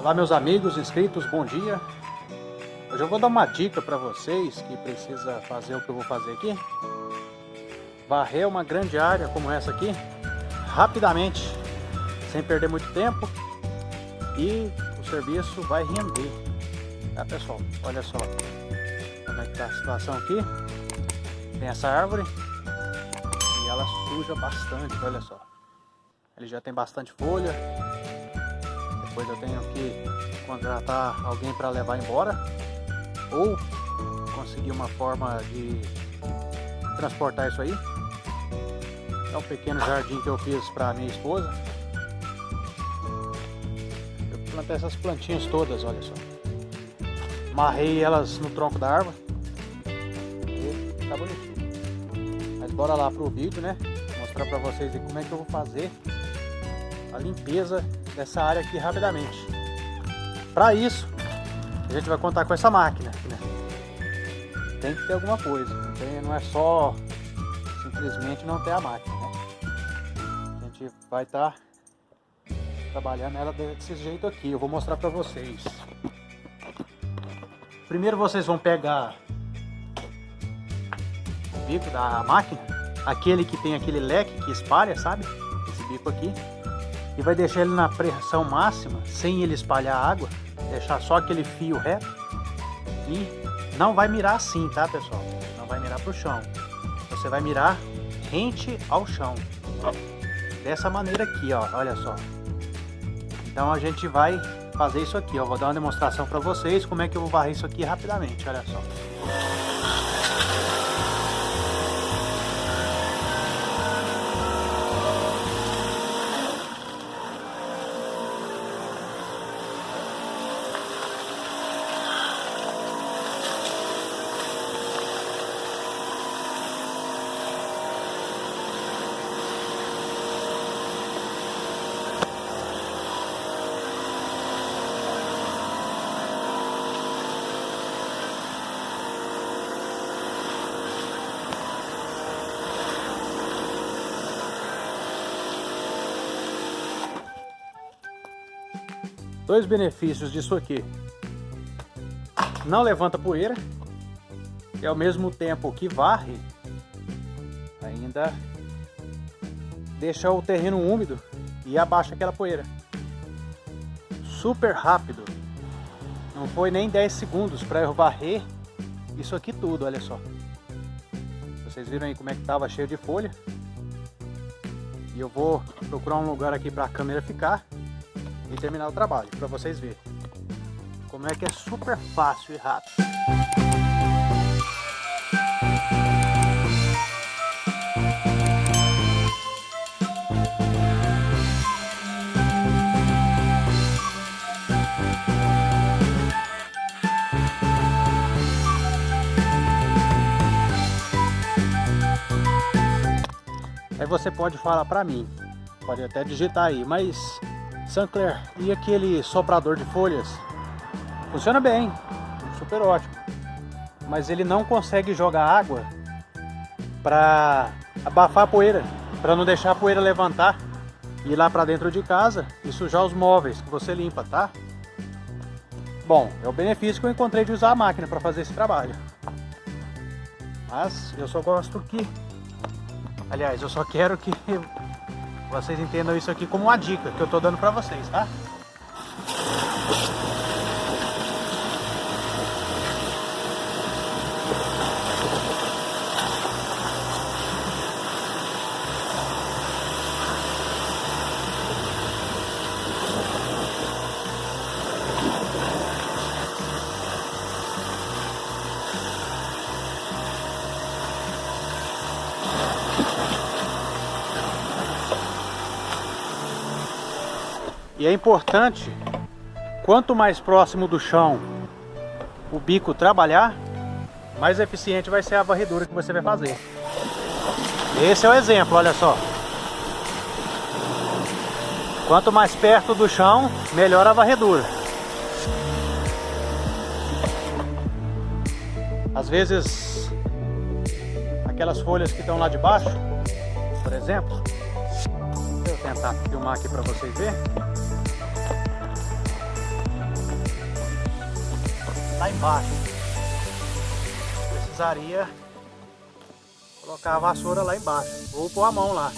Olá meus amigos inscritos, bom dia. Hoje eu vou dar uma dica para vocês que precisa fazer o que eu vou fazer aqui. Varrer uma grande área como essa aqui, rapidamente, sem perder muito tempo. E o serviço vai render. Tá pessoal, olha só como é que tá a situação aqui. Tem essa árvore e ela suja bastante, olha só. Ele já tem bastante folha, depois eu tenho que contratar alguém para levar embora ou conseguir uma forma de transportar isso aí. É um pequeno jardim que eu fiz para minha esposa. Eu plantei essas plantinhas todas, olha só. Marrei elas no tronco da árvore. E tá bonitinho. Mas bora lá pro vídeo, né? Mostrar para vocês como é que eu vou fazer a limpeza dessa área aqui rapidamente. Para isso, a gente vai contar com essa máquina. Né? Tem que ter alguma coisa, não, tem, não é só simplesmente não ter a máquina. Né? A gente vai estar tá trabalhando ela desse jeito aqui. Eu vou mostrar para vocês. Primeiro vocês vão pegar o bico da máquina, aquele que tem aquele leque que espalha, sabe? Esse bico aqui e vai deixar ele na pressão máxima, sem ele espalhar água, deixar só aquele fio reto e não vai mirar assim, tá pessoal? Não vai mirar para o chão, você vai mirar rente ao chão, dessa maneira aqui, ó, olha só. Então a gente vai fazer isso aqui, ó, vou dar uma demonstração para vocês como é que eu vou varrer isso aqui rapidamente, olha só. Dois benefícios disso aqui. Não levanta poeira. E ao mesmo tempo que varre, ainda deixa o terreno úmido e abaixa aquela poeira. Super rápido. Não foi nem 10 segundos para eu varrer isso aqui tudo, olha só. Vocês viram aí como é que estava cheio de folha. E eu vou procurar um lugar aqui para a câmera ficar e terminar o trabalho, para vocês verem como é que é super fácil e rápido. Aí você pode falar para mim, pode até digitar aí, mas Sancler, e aquele soprador de folhas? Funciona bem, super ótimo. Mas ele não consegue jogar água para abafar a poeira, para não deixar a poeira levantar e ir lá para dentro de casa e sujar os móveis que você limpa, tá? Bom, é o benefício que eu encontrei de usar a máquina para fazer esse trabalho. Mas eu só gosto que... Aliás, eu só quero que vocês entendam isso aqui como uma dica que eu estou dando para vocês, tá? E é importante, quanto mais próximo do chão o bico trabalhar, mais eficiente vai ser a varredura que você vai fazer. Esse é o exemplo, olha só. Quanto mais perto do chão, melhor a varredura. Às vezes, aquelas folhas que estão lá de baixo, por exemplo, eu tentar filmar aqui para vocês verem. Lá embaixo. Precisaria colocar a vassoura lá embaixo, ou pôr a mão lá.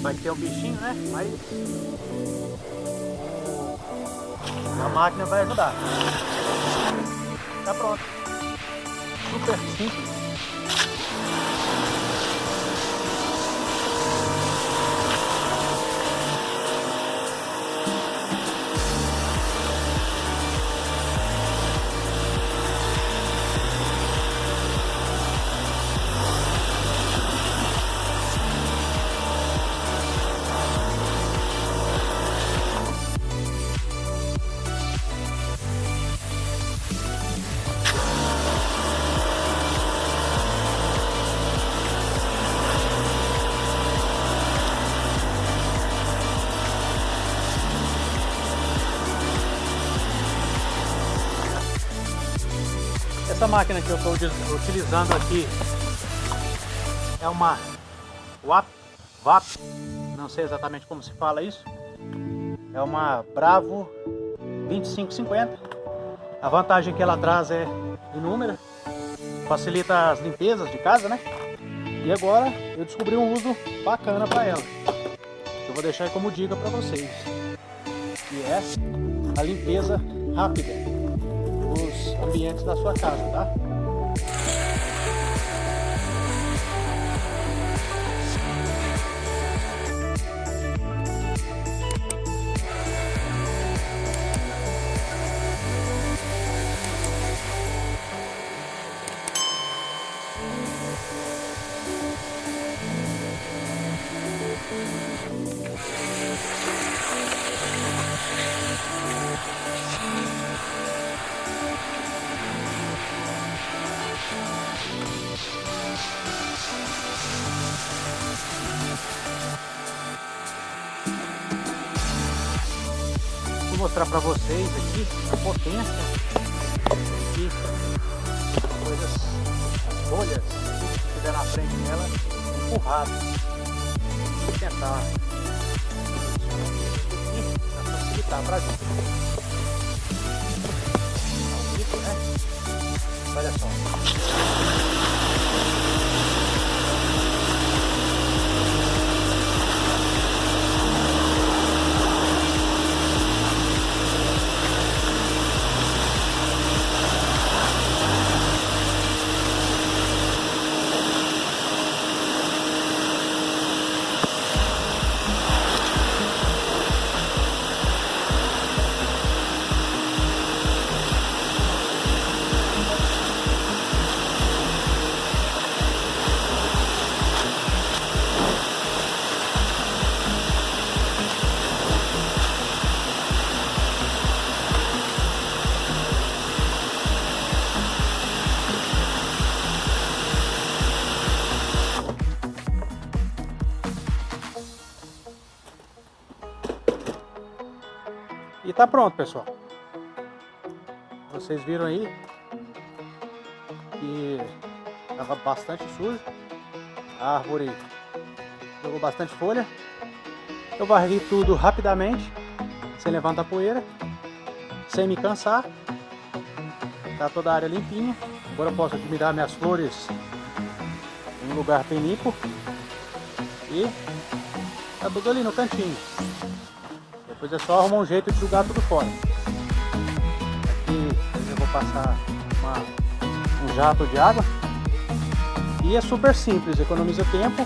Vai ter um bichinho, né? Mas a máquina vai ajudar. Tá pronto. Super simples. Essa máquina que eu estou utilizando aqui é uma WAP, VAP, não sei exatamente como se fala isso. É uma Bravo 2550. A vantagem que ela traz é inúmera, facilita as limpezas de casa, né? E agora eu descobri um uso bacana para ela. Eu vou deixar como dica para vocês. Que é a limpeza rápida ambientes da sua casa, tá? Mostrar para vocês aqui a potência aqui, coisas, as folhas que tiver na frente dela empurrado. Vou tentar para facilitar para a gente. Né? Olha só. Tá pronto, pessoal. Vocês viram aí que estava bastante sujo. A árvore jogou bastante folha. Eu varri tudo rapidamente, sem levantar poeira, sem me cansar. Tá toda a área limpinha. Agora eu posso admirar minhas flores em um lugar bem limpo. E tá tudo ali no cantinho. Depois é só arrumar um jeito de jogar tudo fora. Aqui eu vou passar uma, um jato de água. E é super simples, economiza tempo,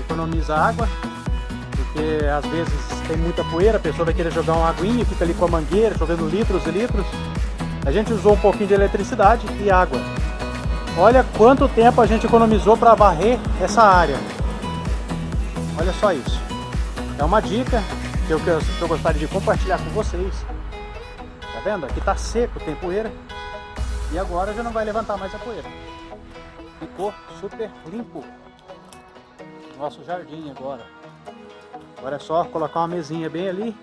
economiza água, porque às vezes tem muita poeira, a pessoa vai querer jogar uma aguinha, fica ali com a mangueira, chovendo litros e litros. A gente usou um pouquinho de eletricidade e água. Olha quanto tempo a gente economizou para varrer essa área. Olha só isso. É uma dica, que eu, que eu gostaria de compartilhar com vocês. Tá vendo? Aqui tá seco, tem poeira. E agora já não vai levantar mais a poeira. Ficou super limpo. Nosso jardim agora. Agora é só colocar uma mesinha bem ali.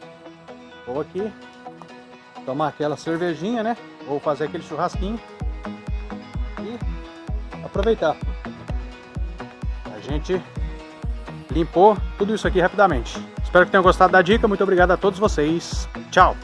Ou aqui. Tomar aquela cervejinha, né? Ou fazer aquele churrasquinho. E aproveitar. A gente limpou tudo isso aqui rapidamente. Espero que tenham gostado da dica. Muito obrigado a todos vocês. Tchau!